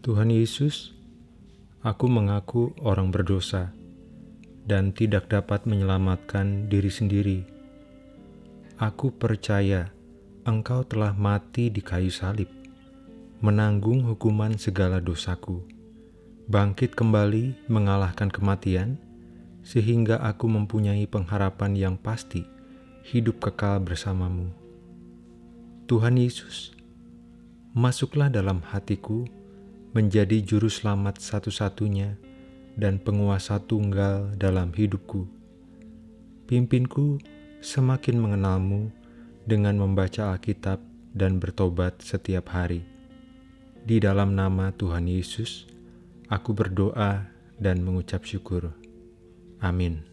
Tuhan Yesus, aku mengaku orang berdosa dan tidak dapat menyelamatkan diri sendiri. Aku percaya Engkau telah mati di kayu salib, menanggung hukuman segala dosaku, bangkit kembali mengalahkan kematian, sehingga aku mempunyai pengharapan yang pasti hidup kekal bersamamu. Tuhan Yesus, masuklah dalam hatiku menjadi juru selamat satu-satunya dan penguasa tunggal dalam hidupku. Pimpinku semakin mengenalmu dengan membaca Alkitab dan bertobat setiap hari. Di dalam nama Tuhan Yesus, aku berdoa dan mengucap syukur. Amin.